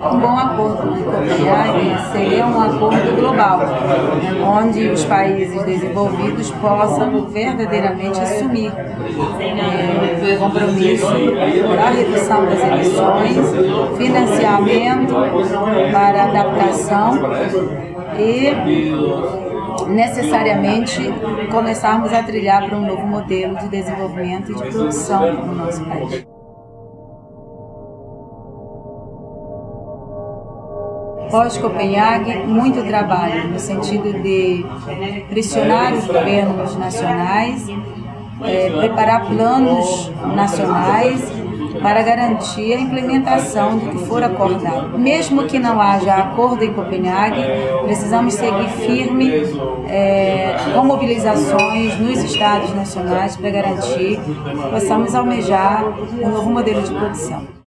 Um bom acordo de Copenhague seria um acordo global, onde os países desenvolvidos possam verdadeiramente assumir é, o compromisso da redução das emissões, financiamento para adaptação e necessariamente começarmos a trilhar para um novo modelo de desenvolvimento e de produção no nosso país. Pós-Copenhague, muito trabalho no sentido de pressionar os governos nacionais, é, preparar planos nacionais para garantir a implementação do que for acordado. Mesmo que não haja acordo em Copenhague, precisamos seguir firme é, com mobilizações nos estados nacionais para garantir que possamos almejar um novo modelo de produção.